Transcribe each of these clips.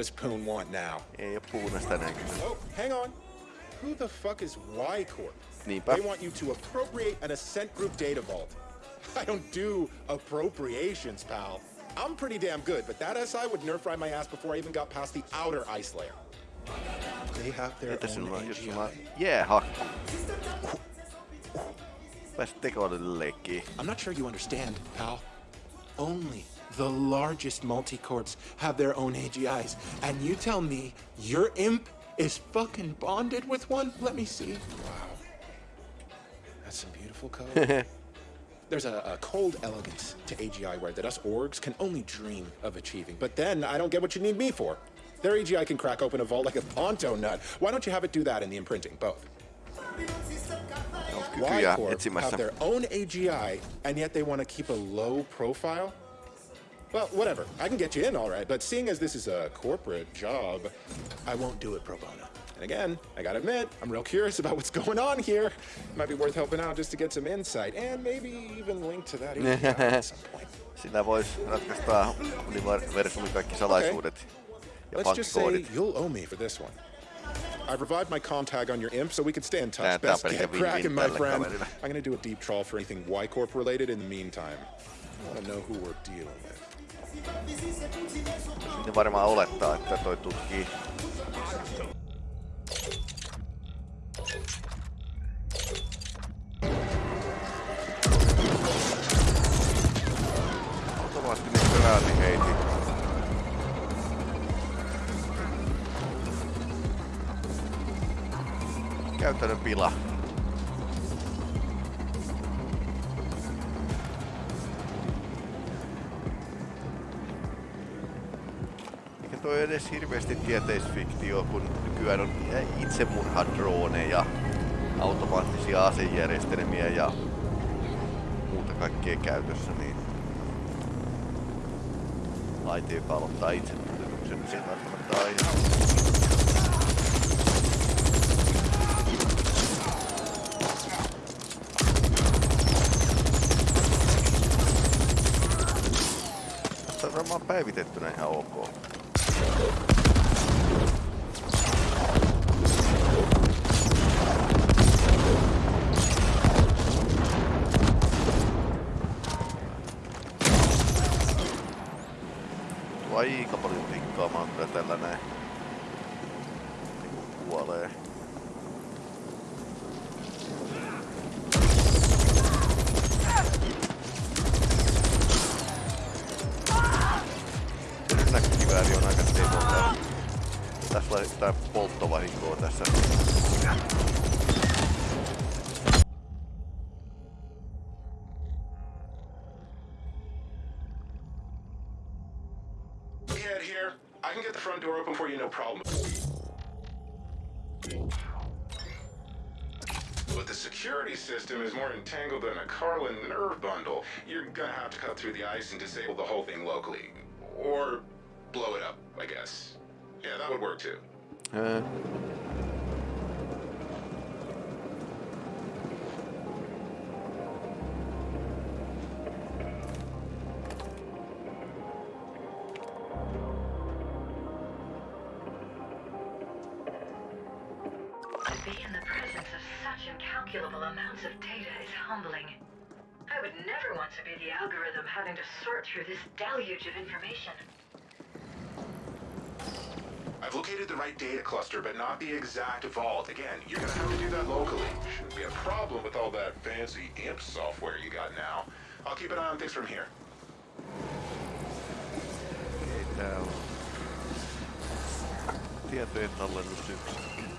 You again. What does Poon want now? Ei oo puunasta tänään kyse. Oh, hang on. Who the fuck is Y Corp? Niinpä. They want you to appropriate an Ascent Group data vault. I don't do appropriations, pal. I'm pretty damn good, but that SI would nerf ride my ass before I even got past the outer ice layer. They have their Entä own sinulla on just sama AGI. jäähakku? Pääsit tekoälylle leikkiin. I'm not sure you understand, pal. Only the largest multi-corps have their own AGIs. And you tell me your imp is fucking bonded with one? Let me see. Wow. That's some beautiful code. There's a, a cold elegance to AGI where that us orgs can only dream of achieving. But then I don't get what you need me for. Their AGI can crack open a vault like a Ponto nut. Why don't you have it do that in the imprinting? Both. Y-Corp etsimässä. have their own AGI, and yet they want to keep a low profile? Well, whatever. I can get you in, all right. But seeing as this is a corporate job, I won't do it pro bono. And again, I gotta admit, I'm real curious about what's going on here. Might be worth helping out just to get some insight, and maybe even link to that at some point. Sillä voisi ratkaista universumin kaikki salaisuudet ja Let's just say you'll owe me for this one. I've revived my com tag on your imp so we can stay in touch. Best get cracking, my friend. I'm gonna do a deep trawl for anything Y Corp related in the meantime. I wanna know who we're dealing with. Ne varmaan olettaa, että toi tutkii. Käytännön pila. Eikä toi edes hirveästi tieteisfiktio, kun nykyään on itsemurhadroneja, automaattisia asejärjestelmiä ja muuta kaikkea käytössä, niin laite, joka aloittaa itsemurhatuksen, niin se ei välttämättä aina. Päivitettynä ihan ok. Polttovahinkoa tässä. Head here. I can get the front door open for you, no problem. But the security system is more entangled than a Carlin nerve bundle. You're gonna have to cut through the ice and disable the whole thing locally. Or blow it up, I guess. Yeah, that would work too. Öö. To be in the presence of such incalculable amounts of data is humbling. I would never want to be the algorithm having to sort through this deluge of information. I've located the right data cluster, but not the exact vault. Again, you're gonna have to do that locally. Shouldn't be a problem with all that fancy imp software you got now. I'll keep an eye on things from here. Okei, tää on tietojen tallennus.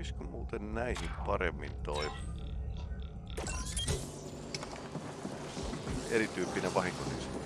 Toimisiko muuten näihin paremmin toi? Erityyppinen vahinko niin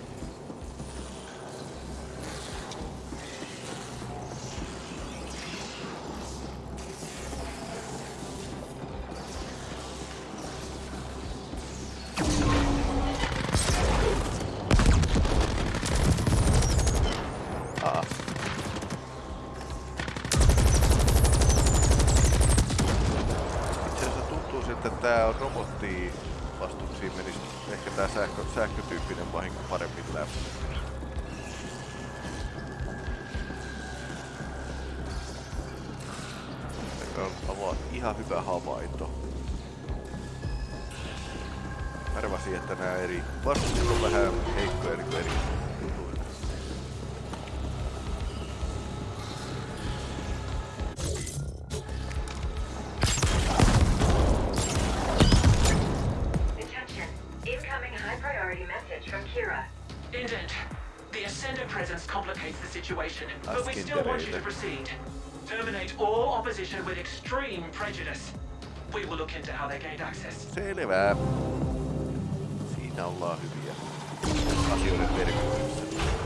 complicates the situation, but we still want you to proceed. Terminate all opposition with extreme prejudice. We will look into how they gained access. Selvä. Siinä ollaan hyviä asioiden perkymyksessä.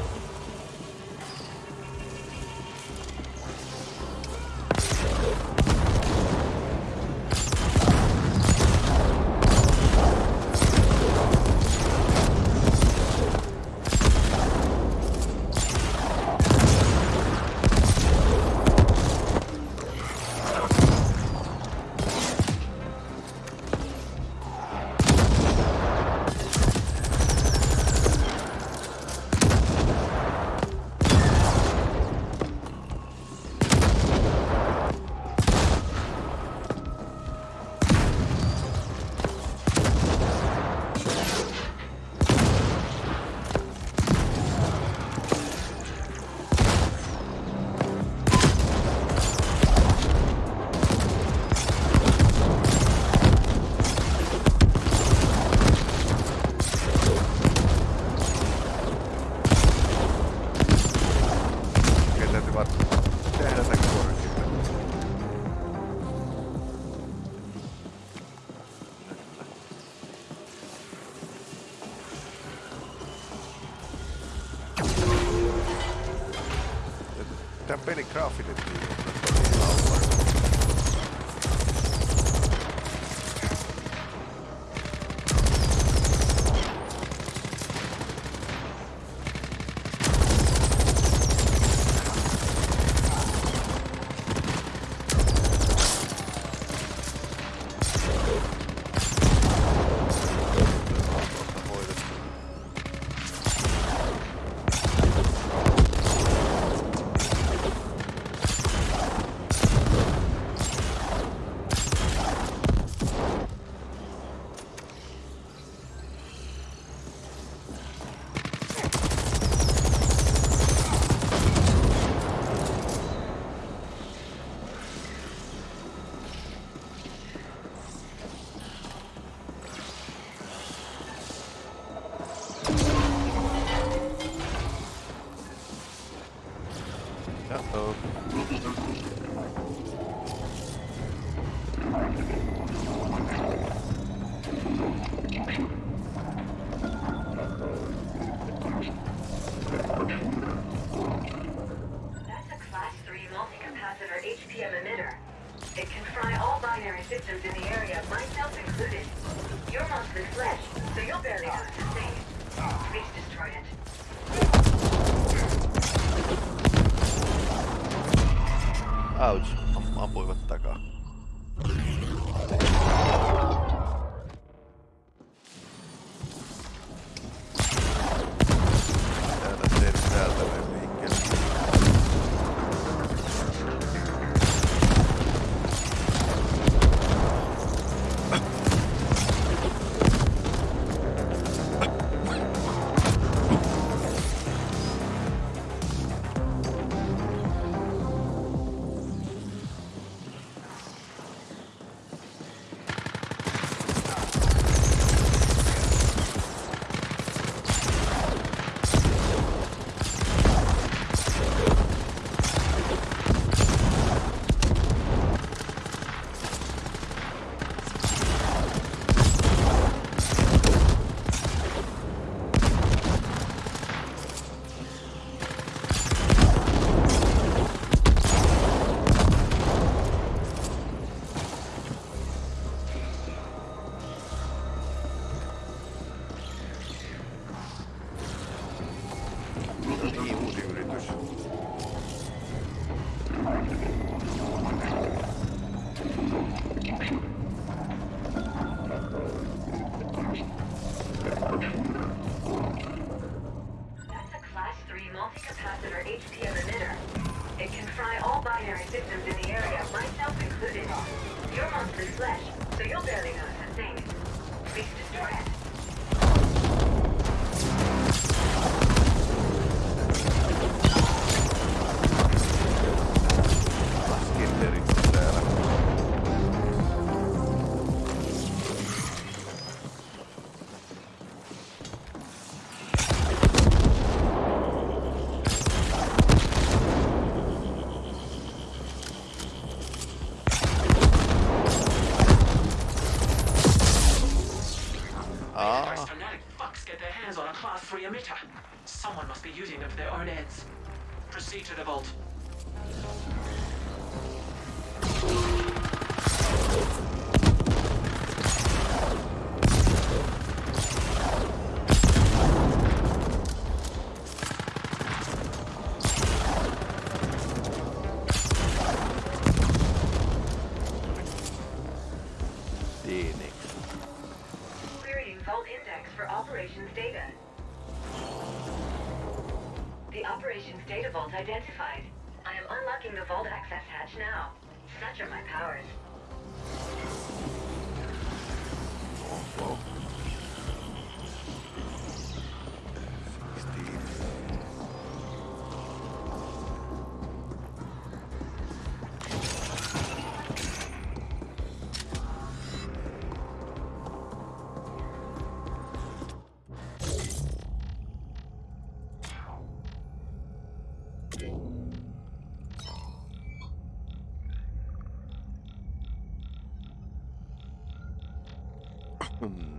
Hmm.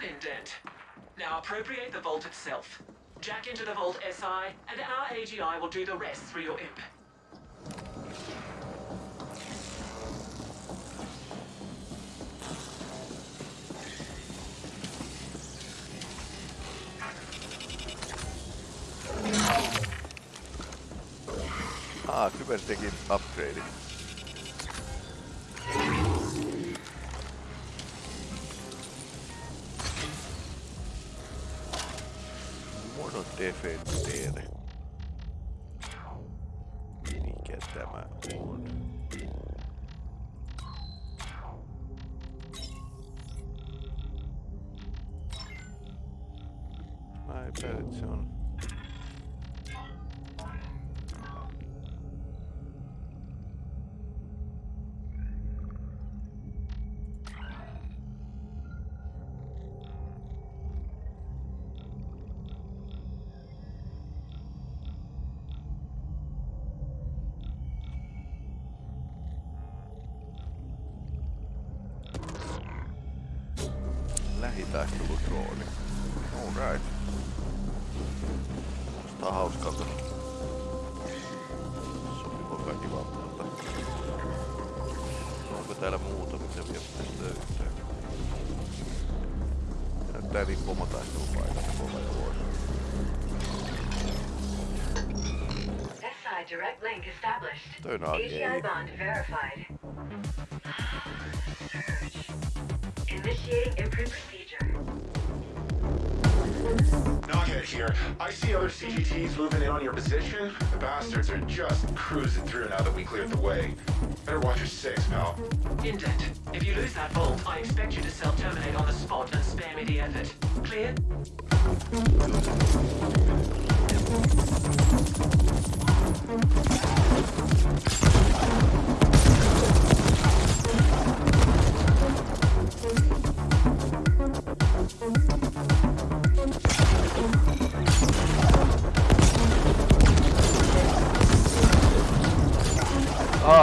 Done, Indent. Now appropriate the vault itself. Jack into the vault SI, and our AGI will do the rest through your imp. Ah, Kyber teki Näyttää niin pomotaistelupaikasta kova ja vuosi. SI direct link established. Turn on AGI gay. bond verified. Search. Initiating imprint procedure. Nokhead here. I see other CGTs moving in on your position. The bastards are just cruising through now that we cleared the way. Better watch your six, now. Indent, if you lose that vault, I expect you to self-terminate on the spot and spare me the effort. Clear?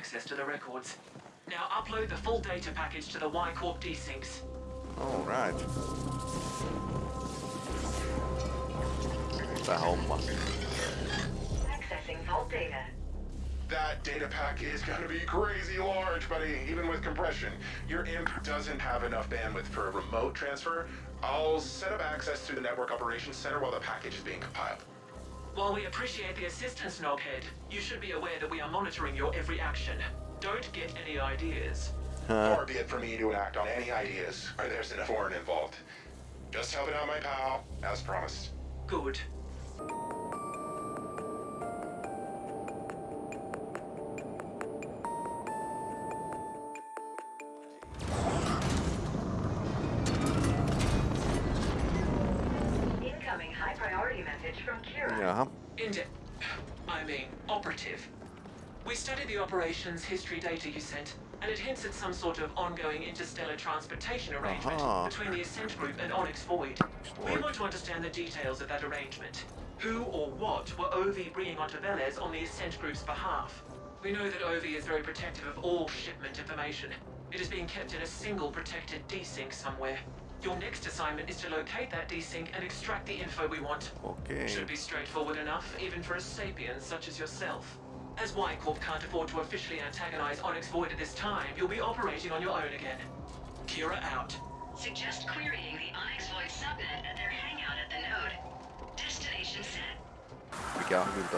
access to the records. Now upload the full data package to the Y Corp desyncs. Alright. Hyvä homma. Accessing vault data. That data pack is gonna be crazy large, buddy, even with compression. Your imp doesn't have enough bandwidth for a remote transfer. I'll set up access through the Network Operations Center while the package is being compiled. While we appreciate the assistance, Nokhead, you should be aware that we are monitoring your every action. Don't get any ideas. Far be it for me to act on any ideas where there's enough foreign involved. Just helping out my pal, as promised. Good. Indi- I mean, operative. We studied the operations history data you sent, and it hints at some sort of ongoing interstellar transportation arrangement Aha. between the Ascent Group and Onyx Void. We want to understand the details of that arrangement. Who or what were OV bringing onto Veles on the Ascent Group's behalf? We know that OV is very protective of all shipment information. It is being kept in a single protected desync somewhere. Your next assignment is to locate that desync and extract the info we want. Okei. Should be straightforward enough, even for a sapien such as yourself. As Y Corp can't afford to officially antagonize Onyx Void at this time, you'll be operating on your own again. Kira out. Suggest querying the Onyx Void subnet at their hangout at the node. Destination set. Mikä on hyvin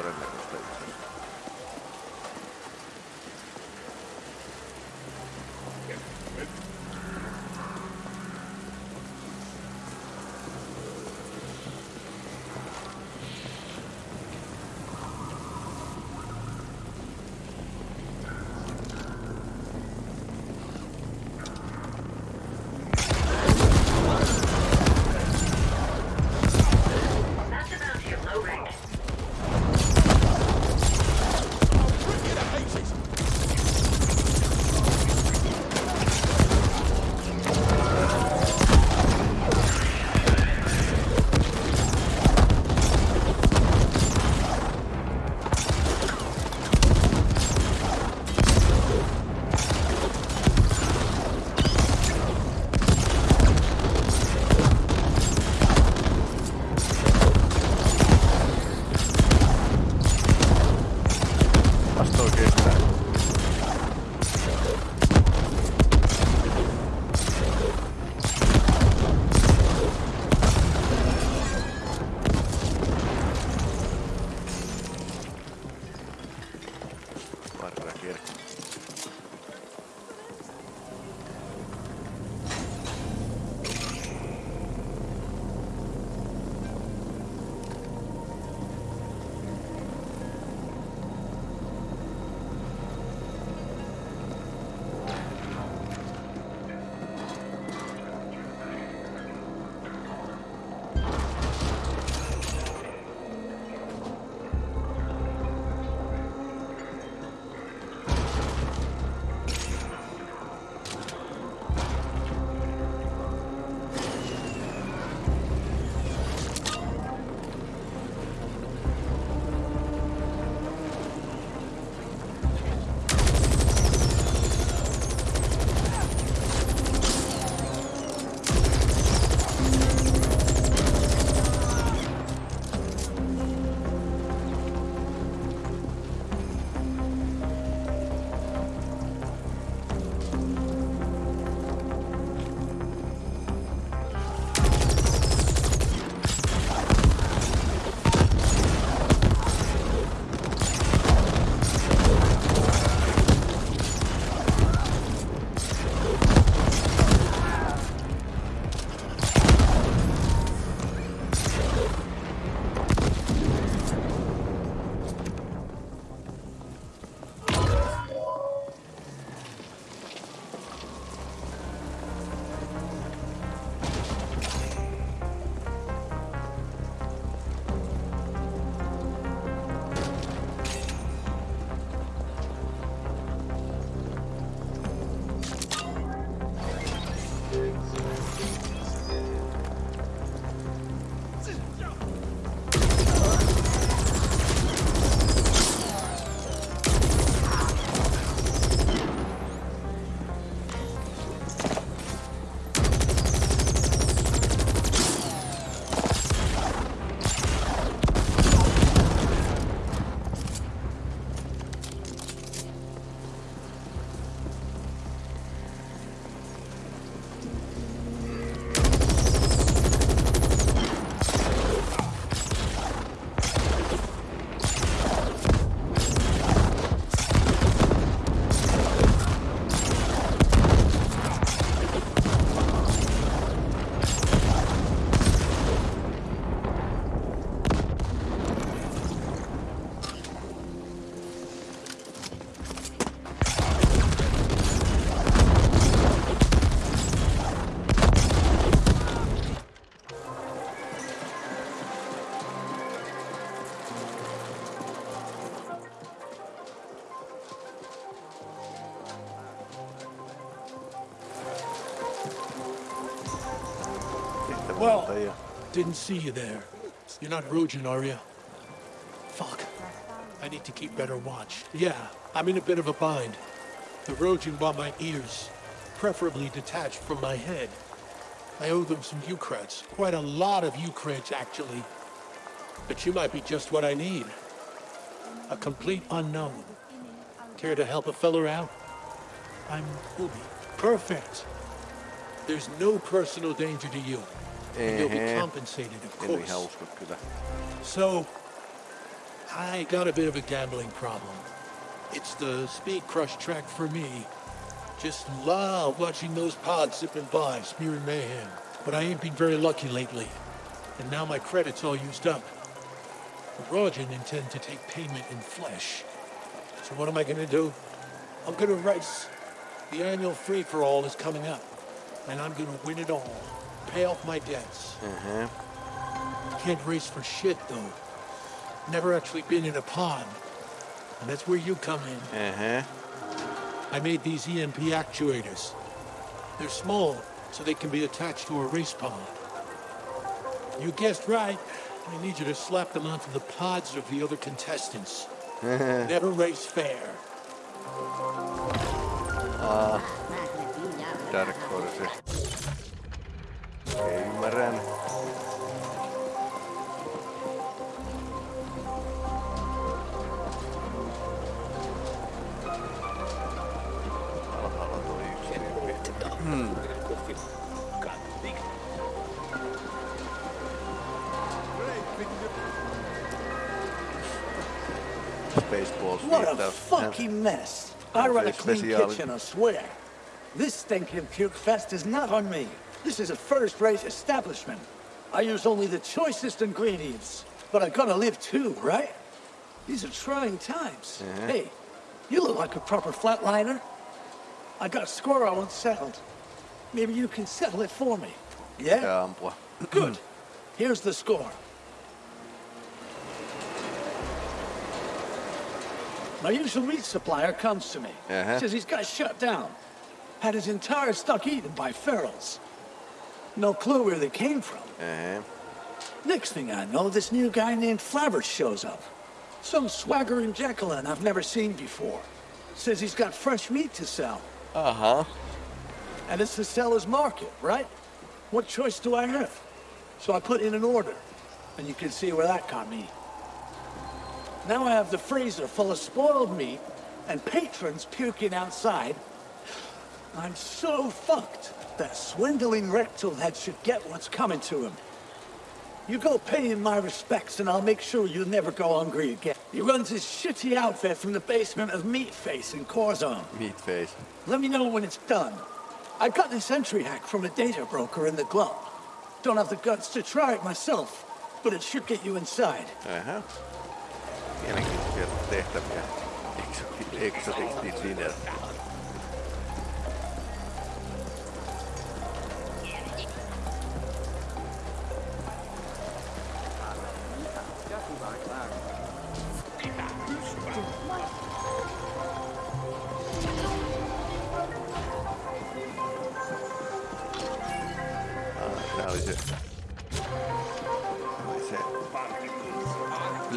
Didn't see you there. You're not Rogin, are you? Fuck. I need to keep better watch. Yeah, I'm in a bit of a bind. The Rogin want my ears, preferably detached from my head. I owe them some Ukrats. Quite a lot of Ukrats, actually. But you might be just what I need. A complete unknown. Care to help a feller out? I'm Ubi. Perfect. There's no personal danger to you. And you'll be compensated, of course. ihan usko kyllä. So, I got a bit of a gambling problem. It's the speed crush track for me. Just love watching those pods zipping by, smearing mayhem. But I ain't been very lucky lately. And now my credit's all used up. Rogen intend to take payment in flesh. So what am I gonna do? I'm gonna race. The annual free-for-all is coming up. And I'm gonna win it all. Pay off my debts. Ehe. Can't race for shit, though. Never actually been in a pond. And that's where you come in. Ehe. I made these EMP actuators. They're small, so they can be attached to a race pod. You guessed right. I need you to slap them onto the pods of the other contestants. Never race fair. Dark Horse. Okei, ymmärrän. Alhaalla toi yksi. Spaceballs What a fucking mess. I run a clean kitchen, I swear. This stinking puke fest is not on me. This is a first-rate establishment. I use only the choicest ingredients. But I gotta live too, right? These are trying times. Hey, you look like a proper flatliner. I got a score I want settled. Maybe you can settle it for me. Yeah? Ampua. Good. Here's the score. My usual meat supplier comes to me. Uh-huh. Says he's got shut down. Had his entire stock eaten by ferals. No clue where they came from. Ehe. Next thing I know, this new guy named Flabbers shows up. Some swaggering Jacqueline I've never seen before. Says he's got fresh meat to sell. Uh-huh. And it's the seller's market, right? What choice do I have? So I put in an order, and you can see where that got me. Now I have the freezer full of spoiled meat and patrons puking outside. I'm so fucked. That swindling rectal head should get what's coming to him. You go pay him my respects, and I'll make sure you never go hungry again. He runs his shitty outfit from the basement of Meatface in Corzon. Meat face. Let me know when it's done. I got this entry hack from a data broker in the glove. Don't have the guts to try it myself, but it should get you inside. Aha. Mielenkiintoisia tehtäviä. Exotic, exotic dinner.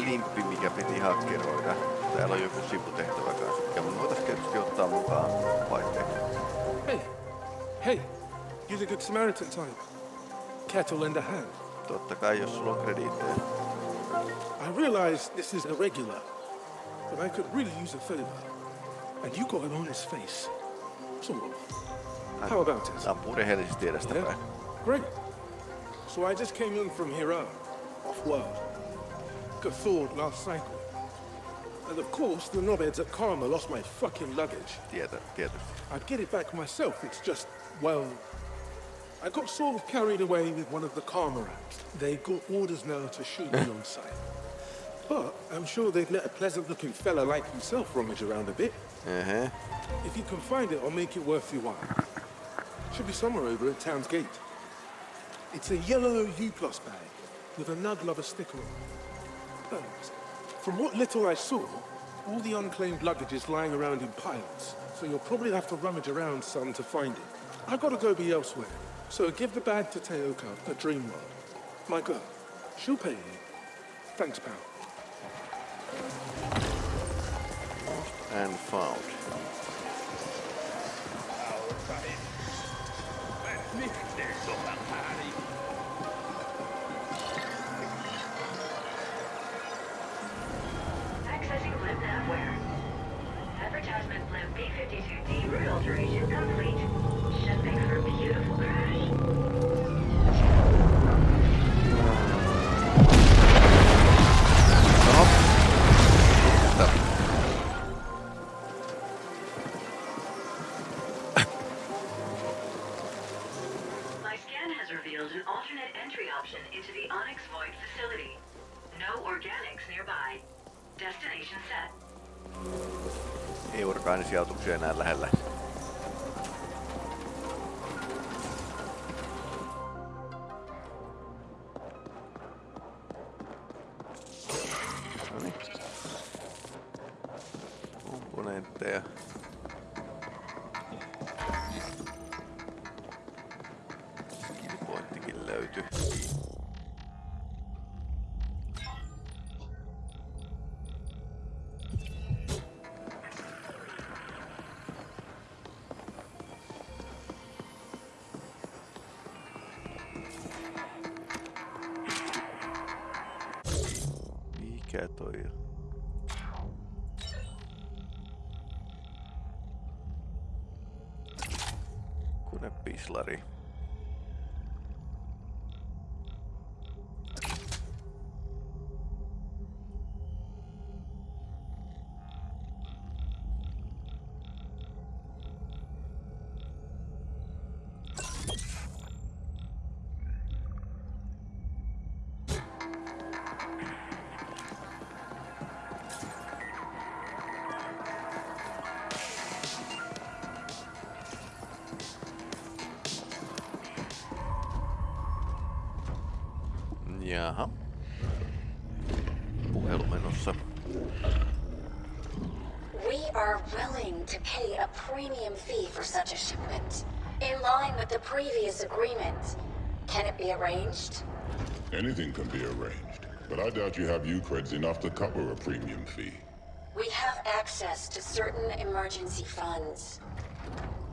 Limppi, mikä piti hakkeroida. Täällä on joku sivutehtävä kanssa, mikä me voitais tietysti ottaa mukaan vaihteeksi. Hey, hey, you're the good Samaritan type. Kettle lend a hand. Totta kai, jos sulla on krediittejä. I realize this is irregular, but I could really use a favor. And you got an honest face. Of. How about it? Ampuu rehellisesti edestäpäin. Great. So I just came in from Hira, off-world. Got thawed last cycle. And of course, the knobheads at Karma lost my fucking luggage. Tietä, tietysti. I'd get it back myself. It's just, well, I got sort of carried away with one of the Karma apps. They got orders now to shoot me on sight. But I'm sure they'd let a pleasant-looking fella like himself rummage around a bit. Ehe. If you can find it, I'll make it worth your while. Should be somewhere over at Town's Gate. It's a yellow U-Plus bag with a Nug Lover sticker on it. Thanks. From what little I saw, all the unclaimed luggage is lying around in piles, so you'll probably have to rummage around some to find it. I've got to go be elsewhere. So give the bag to Teoka at Dreamworld. My girl. She'll pay you. Thanks, pal. And found. Blimp B-52D route complete. öldü. To pay a premium fee for such a shipment, in line with the previous agreement. Can it be arranged? Anything can be arranged, but I doubt you have uCreds enough to cover a premium fee. We have access to certain emergency funds.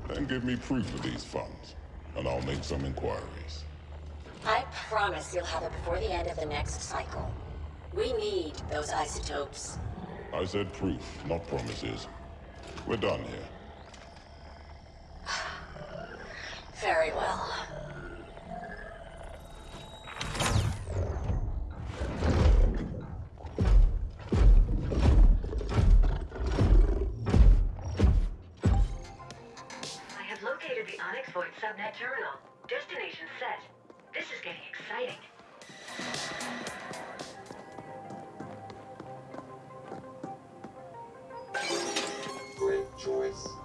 Then give me proof of these funds, and I'll make some inquiries. I promise you'll have it before the end of the next cycle. We need those isotopes. I said proof, not promises. We're done here. Very well. I have located the Onyx Void subnet terminal. Destination set. This is getting exciting. Choice.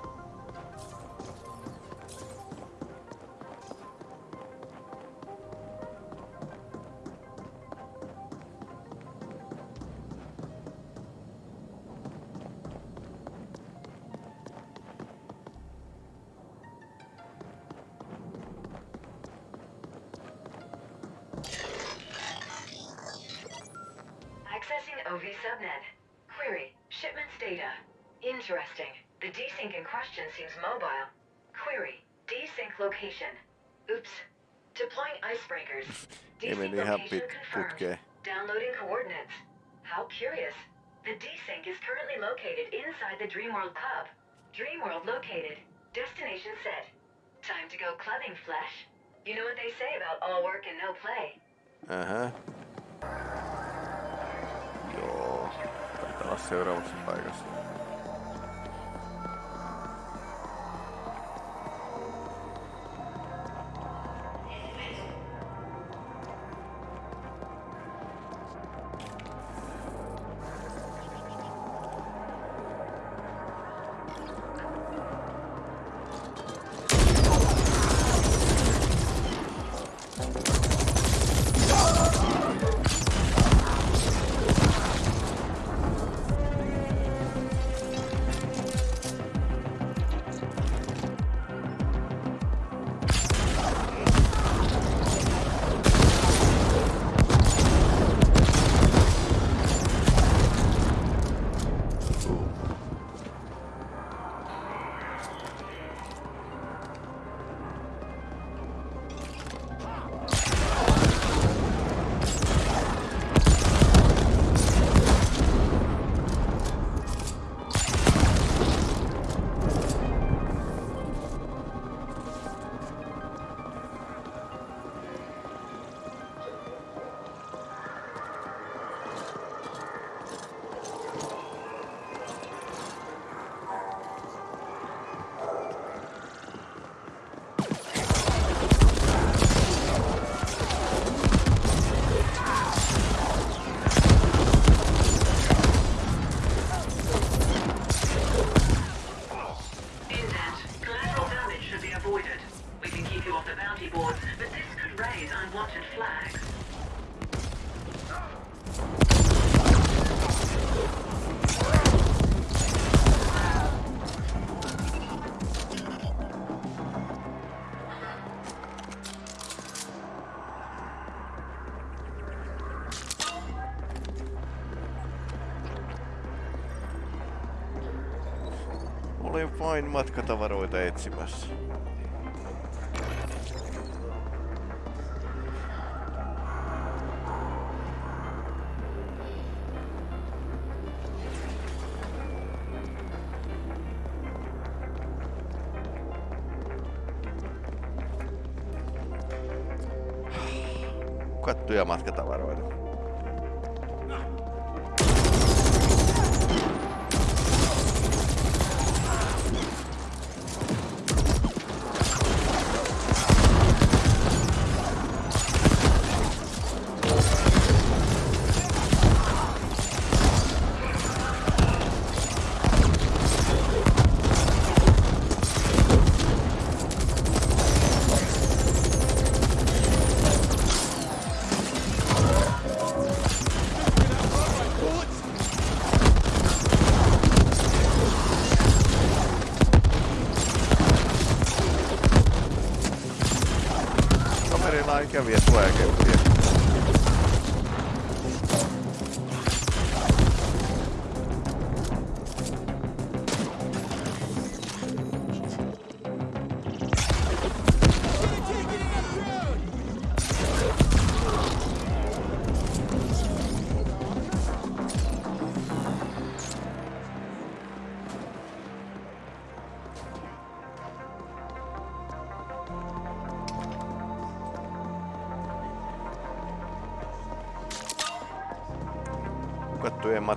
Mobile. Query. Desync location. Oops. Deploying icebreakers. Desync location confirmed. Downloading coordinates. How curious. The desync is currently located inside the Dreamworld Club. Dreamworld located. Destination set. Time to go clubbing, Flesh. You know what they say about all work and no play. Ähä. Joo. Taitaa olla seuraavassa paikassa. matkatavaroita etsimässä. Kattuja työmatkata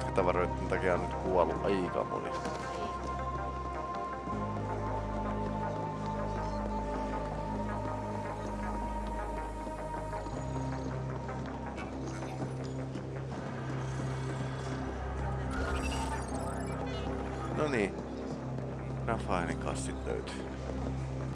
matkatavaroiden takia on nyt kuollut aika moni. No niin. Rafaelin kassit löytyy.